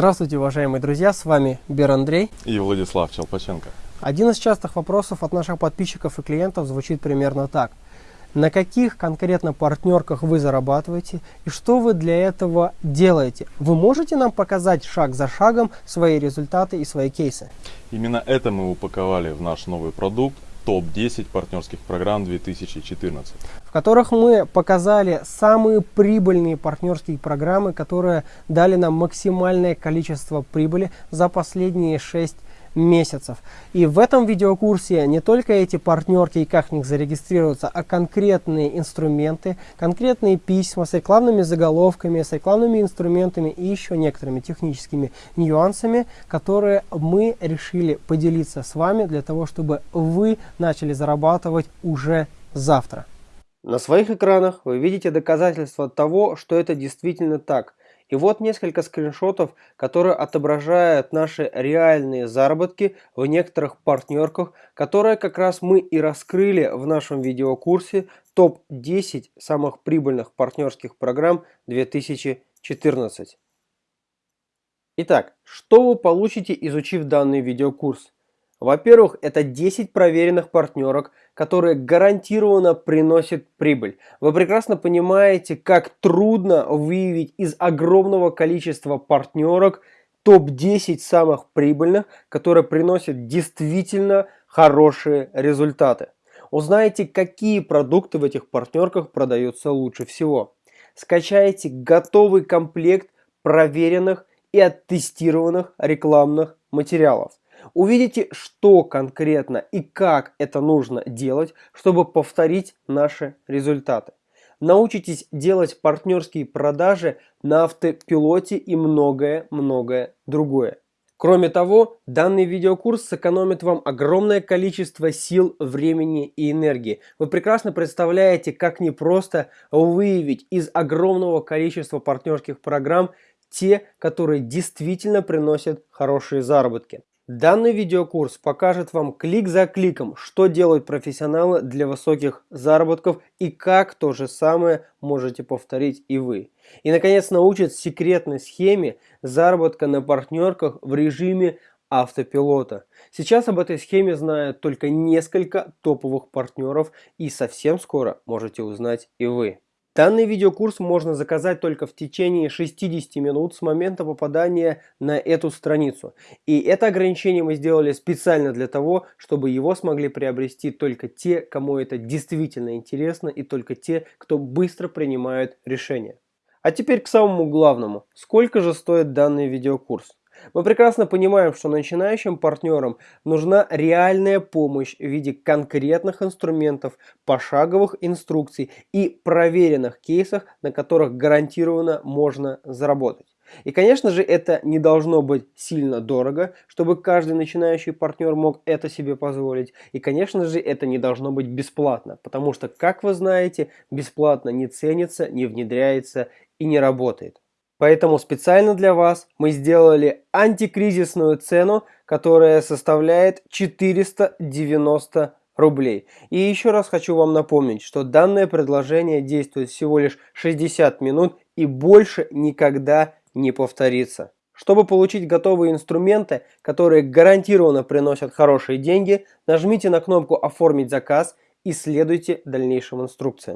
Здравствуйте, уважаемые друзья, с вами Бер Андрей и Владислав Челпаченко. Один из частых вопросов от наших подписчиков и клиентов звучит примерно так. На каких конкретно партнерках вы зарабатываете и что вы для этого делаете? Вы можете нам показать шаг за шагом свои результаты и свои кейсы? Именно это мы упаковали в наш новый продукт топ-10 партнерских программ 2014. В которых мы показали самые прибыльные партнерские программы, которые дали нам максимальное количество прибыли за последние 6 месяцев. И в этом видеокурсе не только эти партнерки и как в них зарегистрироваться, а конкретные инструменты, конкретные письма с рекламными заголовками, с рекламными инструментами и еще некоторыми техническими нюансами, которые мы решили поделиться с вами для того, чтобы вы начали зарабатывать уже завтра. На своих экранах вы видите доказательства того, что это действительно так – и вот несколько скриншотов, которые отображают наши реальные заработки в некоторых партнерках, которые как раз мы и раскрыли в нашем видеокурсе топ-10 самых прибыльных партнерских программ 2014. Итак, что вы получите, изучив данный видеокурс? Во-первых, это 10 проверенных партнерок, которые гарантированно приносят прибыль. Вы прекрасно понимаете, как трудно выявить из огромного количества партнерок топ-10 самых прибыльных, которые приносят действительно хорошие результаты. Узнаете, какие продукты в этих партнерках продаются лучше всего. Скачайте готовый комплект проверенных и оттестированных рекламных материалов. Увидите, что конкретно и как это нужно делать, чтобы повторить наши результаты. Научитесь делать партнерские продажи на автопилоте и многое-многое другое. Кроме того, данный видеокурс сэкономит вам огромное количество сил, времени и энергии. Вы прекрасно представляете, как непросто выявить из огромного количества партнерских программ те, которые действительно приносят хорошие заработки. Данный видеокурс покажет вам клик за кликом, что делают профессионалы для высоких заработков и как то же самое можете повторить и вы. И наконец научит секретной схеме заработка на партнерках в режиме автопилота. Сейчас об этой схеме знают только несколько топовых партнеров и совсем скоро можете узнать и вы. Данный видеокурс можно заказать только в течение 60 минут с момента попадания на эту страницу. И это ограничение мы сделали специально для того, чтобы его смогли приобрести только те, кому это действительно интересно и только те, кто быстро принимают решения. А теперь к самому главному. Сколько же стоит данный видеокурс? Мы прекрасно понимаем, что начинающим партнерам нужна реальная помощь в виде конкретных инструментов, пошаговых инструкций и проверенных кейсов, на которых гарантированно можно заработать. И, конечно же, это не должно быть сильно дорого, чтобы каждый начинающий партнер мог это себе позволить. И, конечно же, это не должно быть бесплатно, потому что, как вы знаете, бесплатно не ценится, не внедряется и не работает. Поэтому специально для вас мы сделали антикризисную цену, которая составляет 490 рублей. И еще раз хочу вам напомнить, что данное предложение действует всего лишь 60 минут и больше никогда не повторится. Чтобы получить готовые инструменты, которые гарантированно приносят хорошие деньги, нажмите на кнопку «Оформить заказ» и следуйте дальнейшим инструкциям.